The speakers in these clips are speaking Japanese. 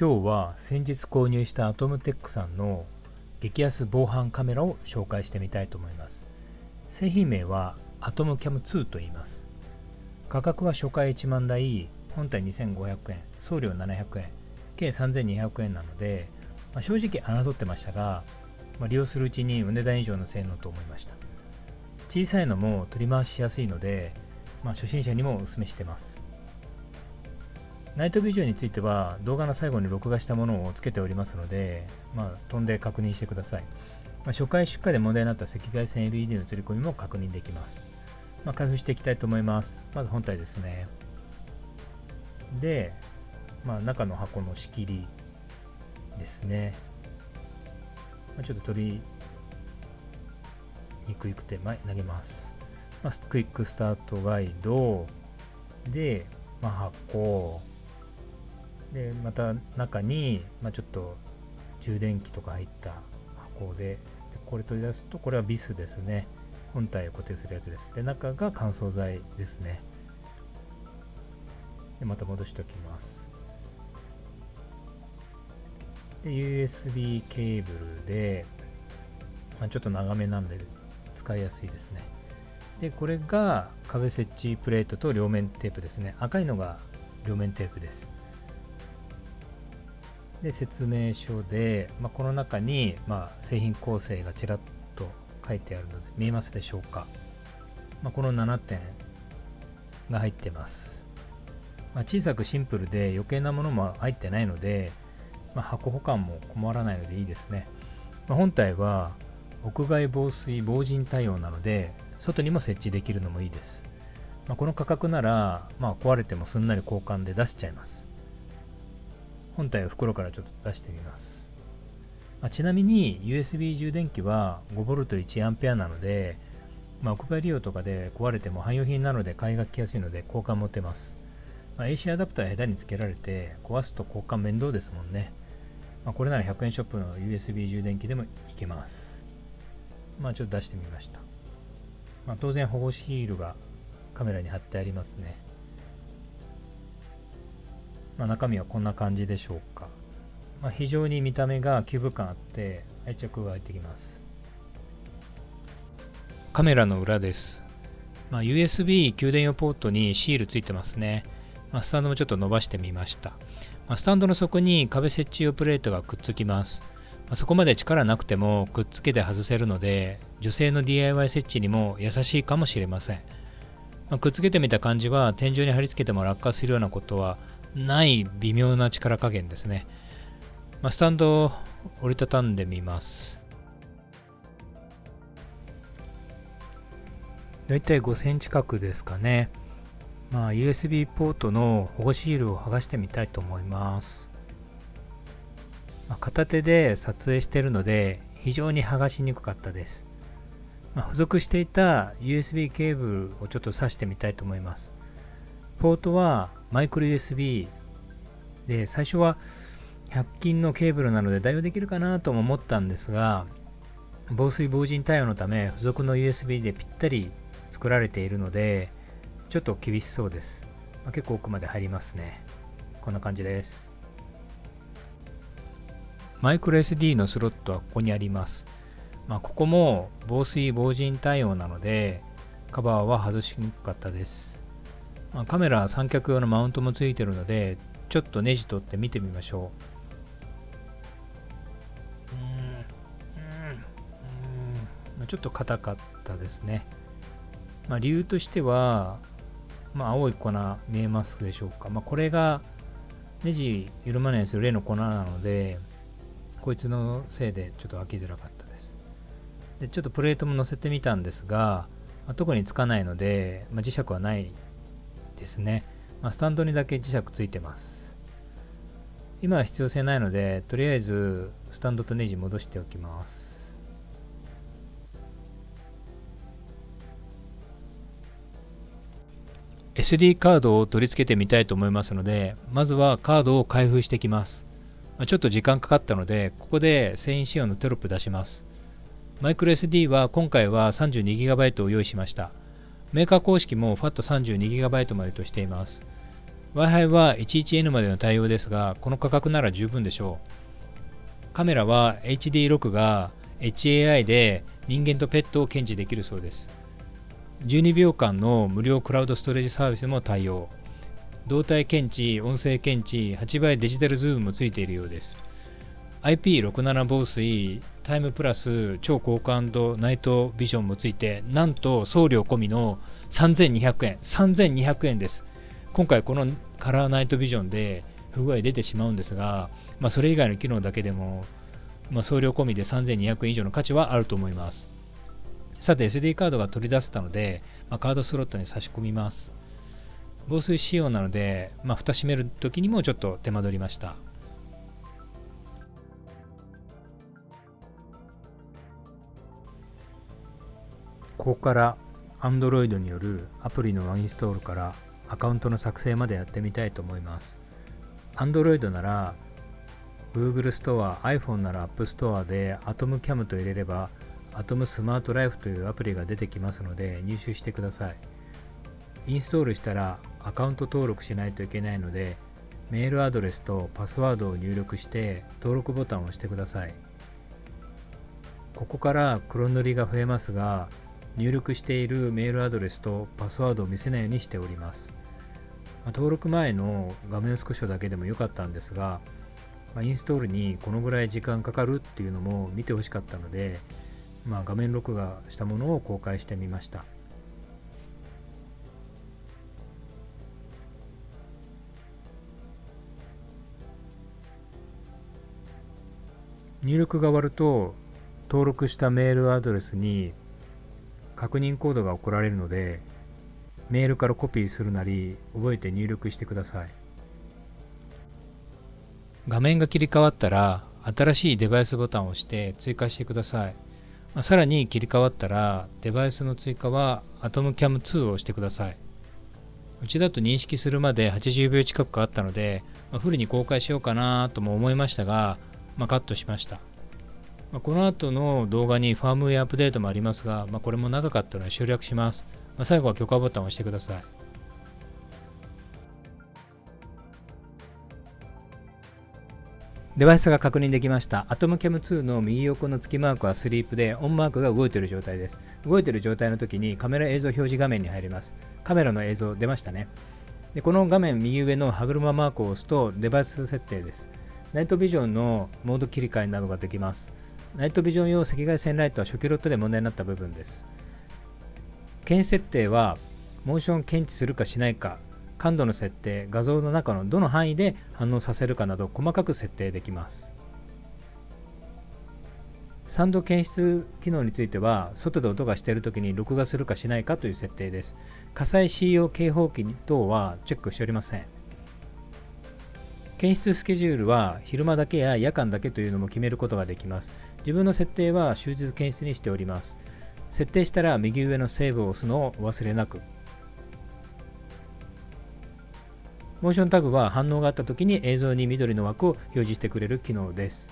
今日は先日購入したアトムテックさんの激安防犯カメラを紹介してみたいと思います。製品名はアトムキャム2と言います。価格は初回1万台本体2500円送料700円計3200円なので、まあ、正直侮ってましたが、まあ、利用するうちにお値段以上の性能と思いました。小さいのも取り回しやすいので、まあ、初心者にもお勧めしてます。ナイトビジョンについては動画の最後に録画したものをつけておりますので、まあ、飛んで確認してください。まあ、初回出荷で問題になった赤外線 LED の映り込みも確認できます。まあ、開封していきたいと思います。まず本体ですね。で、まあ、中の箱の仕切りですね。まあ、ちょっと取りにくいくて、まあ、なります。まあ、クイックスタートガイドで、まあ、箱でまた中に、まあ、ちょっと充電器とか入った箱でこれ取り出すとこれはビスですね。本体を固定するやつです。で中が乾燥剤ですね。でまた戻しておきます。で USB ケーブルで、まあ、ちょっと長めなんで使いやすいですね。でこれが壁設置プレートと両面テープですね。赤いのが両面テープです。で説明書で、まあ、この中に、まあ、製品構成がちらっと書いてあるので見えますでしょうか、まあ、この7点が入ってます、ま小さくシンプルで余計なものも入ってないので、ま箱保管も困らないのでいいですね、ま本体は屋外防水防塵対応なので外にも設置できるのもいいです、まこの価格なら、ま壊れてもすんなり交換で出しちゃいます。本体を袋からちょっと出してみます。まあ、ちなみに USB 充電器は 5V1A なので、まあ、屋外利用とかで壊れても汎用品なので買いが来やすいので交換持てます。まあ、AC アダプター下手につけられて壊すと交換面倒ですもんね。まあ、これなら100円ショップの USB 充電器でもいけます。まあちょっと出してみました。まあ、当然保護シールがカメラに貼ってありますね。まあ、中身はこんな感じでしょうか、まあ、非常に見た目がキューブ感あって愛着が入ってきます。カメラの裏です、まあ、USB 給電用ポートにシールついてますね、ま、スタンドもちょっと伸ばしてみました、ま、スタンドの底に壁設置用プレートがくっつきます。まそこまで力なくてもくっつけて外せるので女性の DIY 設置にも優しいかもしれません、ま、くっつけてみた感じは天井に貼り付けても落下するようなことはない微妙な力加減ですね。まあ、スタンドを折りたたんでみます。だいたい5センチ角ですかね。まあ、USB ポートの保護シールを剥がしてみたいと思います。まあ、片手で撮影しているので非常に剥がしにくかったです。まあ、付属していた USB ケーブルをちょっと挿してみたいと思います。ポートはマイクロ USB で最初は100均のケーブルなので代用できるかなとも思ったんですが防水防塵対応のため付属の USB でぴったり作られているのでちょっと厳しそうです、まあ、結構奥まで入りますね。こんな感じです。マイクロ SD のスロットはここにあります、まあ、ここも防水防塵対応なのでカバーは外しにくかったです。まあ、カメラ三脚用のマウントもついてるのでちょっとネジ取って見てみましょう。うん。ちょっと硬かったですね、まあ、理由としては、まあ、青い粉見えますでしょうか、まあ、これがネジ緩まないようにする例の粉なのでこいつのせいでちょっと開きづらかったです。でちょっとプレートも乗せてみたんですが、まあ、特につかないので、まあ、磁石はないですね。まあ、スタンドにだけ磁石ついてます。今は必要性ないので、とりあえずスタンドとネジ戻しておきます。SD カードを取り付けてみたいと思いますので、まずはカードを開封してきます。ちょっと時間かかったので、ここで繊維仕様のテロップ出します。マイクロ SD は今回は 32GB を用意しました。メーカー公式も FAT32GB までとしています。Wi-Fi は 11N までの対応ですが、この価格なら十分でしょう。カメラは HD 録画 HAI で人間とペットを検知できるそうです。12秒間の無料クラウドストレージサービスも対応。動体検知、音声検知、8倍デジタルズームもついているようです。IP67 防水、タイムプラス超高感度ナイトビジョンもついて、なんと送料込みの3200円。3200円です。今回このカラーナイトビジョンで不具合出てしまうんですが、まあ、それ以外の機能だけでも、まあ、送料込みで3200円以上の価値はあると思います。さて SD カードが取り出せたので、まあ、カードスロットに差し込みます。防水仕様なので、まあ、蓋閉める時にもちょっと手間取りました。ここから Android によるアプリのワインストールからアカウントの作成までやってみたいと思います。Android なら Google ストア、iPhone なら App Store で AtomCam と入れれば Atom Smart Life というアプリが出てきますので入手してください。インストールしたらアカウント登録しないといけないのでメールアドレスとパスワードを入力して登録ボタンを押してください。ここから黒塗りが増えますが入力しているメールアドレスとパスワードを見せないようにしております。ま登録前の画面スクショだけでもよかったんですが、まインストールにこのぐらい時間かかるっていうのも見てほしかったので、まあ、画面録画したものを公開してみました。入力が終わると登録したメールアドレスに確認コードが送られるのでメールからコピーするなり覚えて入力してください。画面が切り替わったら新しいデバイスボタンを押して追加してください。さらに切り替わったらデバイスの追加は AtomCam2 を押してください。うちだと認識するまで80秒近くかかったので、まあ、フルに公開しようかなとも思いましたが、まあ、カットしました。まあ、この後の動画にファームウェアアップデートもありますが、まあ、これも長かったので省略します。まあ、最後は許可ボタンを押してください。デバイスが確認できました。AtomCam2 の右横の月マークはスリープで、オンマークが動いている状態です。動いている状態の時にカメラ映像表示画面に入ります。カメラの映像出ましたね。でこの画面右上の歯車マークを押すとデバイス設定です。ナイトビジョンのモード切り替えなどができます。ナイトビジョン用赤外線ライトは初期ロットで問題になった部分です。検知設定は、モーションを検知するかしないか、感度の設定、画像の中のどの範囲で反応させるかなど細かく設定できます。サンド検出機能については、外で音がしているときに録画するかしないかという設定です。火災 C 用警報器等はチェックしておりません。検出スケジュールは昼間だけや夜間だけというのも決めることができます。自分の設定は終日検出にしております。設定したら右上のセーブを押すのをお忘れなく。モーションタグは反応があった時に映像に緑の枠を表示してくれる機能です。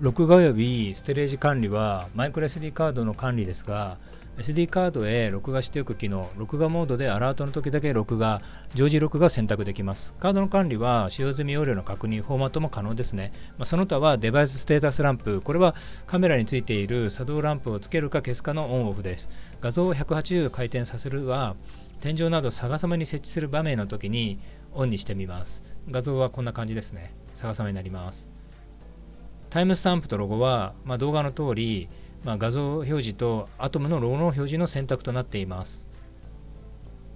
録画及びステレージ管理はマイクロ SD カードの管理ですが、SD カードへ録画しておく機能、録画モードでアラートの時だけ録画、常時録画選択できます。カードの管理は使用済み容量の確認、フォーマットも可能ですね。まあ、その他はデバイスステータスランプ、これはカメラについている作動ランプをつけるか消すかのオンオフです。画像を180回転させるは、天井など逆さまに設置する場面の時にオンにしてみます。画像はこんな感じですね。逆さまになります。タイムスタンプとロゴは、まあ、動画の通り、まあ、画像表示とアトムのロゴの表示の選択となっています。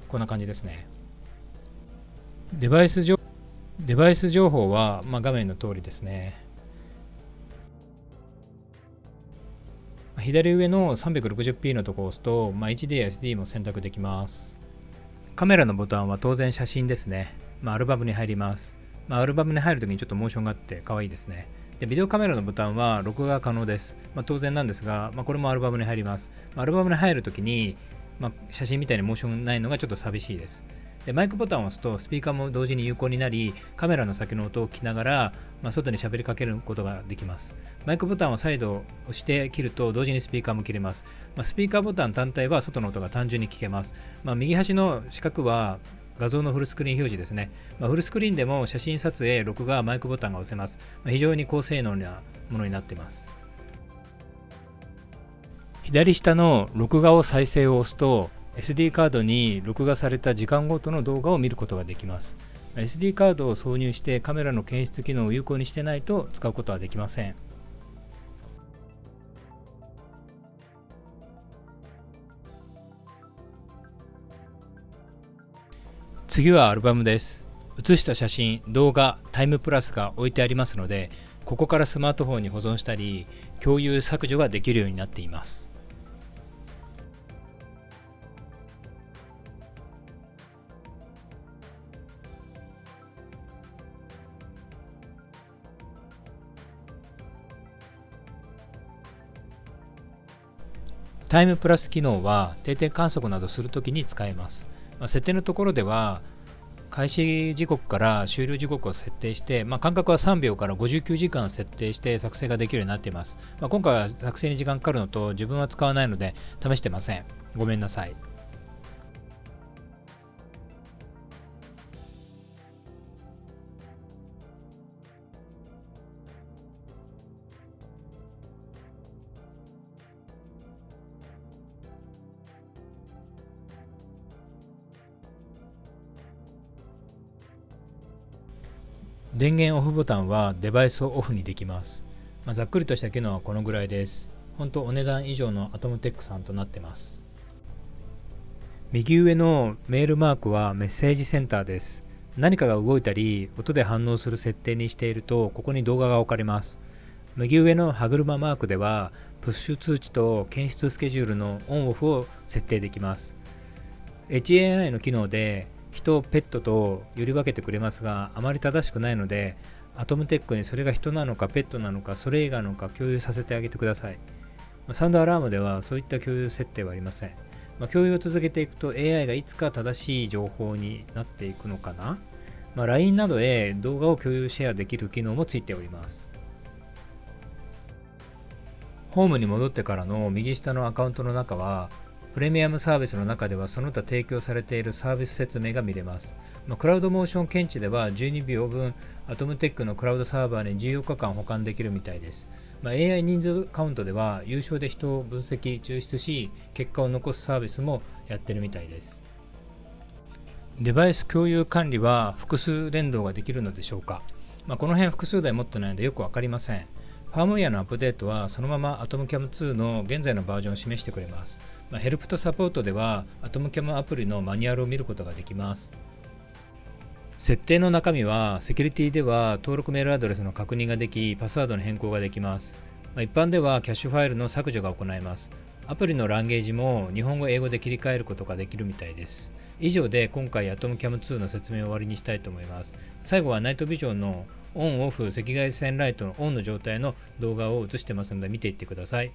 こんな感じですね。デバイス情デバイス情報は、まあ、画面の通りですね。左上の 360p のところを押すと、まあ、HD や SD も選択できます。カメラのボタンは当然写真ですね。まあ、アルバムに入ります。まあ、アルバムに入るときにちょっとモーションがあって可愛いですね。でビデオカメラのボタンは録画可能です。まあ、当然なんですが、まあ、これもアルバムに入ります。ま、アルバムに入るときに、ま写真みたいにモーションないのがちょっと寂しいです。でマイクボタンを押すとスピーカーも同時に有効になりカメラの先の音を聞きながら、まあ、外に喋りかけることができますマイクボタンを再度押して切ると同時にスピーカーも切れます、まあ、スピーカーボタン単体は外の音が単純に聞けます、まあ、右端の四角は画像のフルスクリーン表示ですね。まあ、フルスクリーンでも写真撮影、録画、マイクボタンが押せます。まあ、非常に高性能なものになっています。左下の録画を再生を押すと SD カードに録画された時間ごとの動画を見ることができます。SD カードを挿入してカメラの検出機能を有効にしてないと使うことはできません。次はアルバムです。写した写真、動画、タイムプラスが置いてありますので、ここからスマートフォンに保存したり、共有削除ができるようになっています。タイムプラス機能は定点観測などするときに使えます。まあ、設定のところでは開始時刻から終了時刻を設定して、まあ、間隔は3秒から59時間設定して作成ができるようになっています。まあ、今回は作成に時間かかるのと自分は使わないので試してません。ごめんなさい。電源オフボタンはデバイスをオフにできます。まあ、ざっくりとした機能はこのぐらいです。本当お値段以上のアトムテックさんとなってます。右上のメールマークはメッセージセンターです。何かが動いたり音で反応する設定にしているとここに動画が置かれます。右上の歯車マークではプッシュ通知と検出スケジュールのオンオフを設定できます。HAI の機能で人、ペットとより分けてくれますが、あまり正しくないので、アトムテックにそれが人なのかペットなのかそれ以外なのか共有させてあげてください。サウンドアラームではそういった共有設定はありません。まあ、共有を続けていくと AI がいつか正しい情報になっていくのかな、まあ、LINE などへ動画を共有シェアできる機能もついております。ホームに戻ってからの右下のアカウントの中はプレミアムサービスの中ではその他提供されているサービス説明が見れます。ま、クラウドモーション検知では12秒分アトムテックのクラウドサーバーに14日間保管できるみたいです。ま、AI 人数カウントでは優勝で人を分析、抽出し結果を残すサービスもやってるみたいです。デバイス共有管理は複数連動ができるのでしょうか、まあ、この辺複数台持ってないのでよく分かりません。ファームウェアのアップデートはそのまま AtomCam2 の現在のバージョンを示してくれます。まあ、ヘルプとサポートでは AtomCam アプリのマニュアルを見ることができます。設定の中身はセキュリティでは登録メールアドレスの確認ができパスワードの変更ができます。まあ、一般ではキャッシュファイルの削除が行えます。アプリのランゲージも日本語、英語で切り替えることができるみたいです。以上で今回 AtomCam2 の説明を終わりにしたいと思います。最後はナイトビジョンのオンオフ赤外線ライトのオンの状態の動画を映してますので見ていってください。